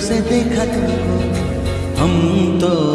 से देखा तुमको। हम तो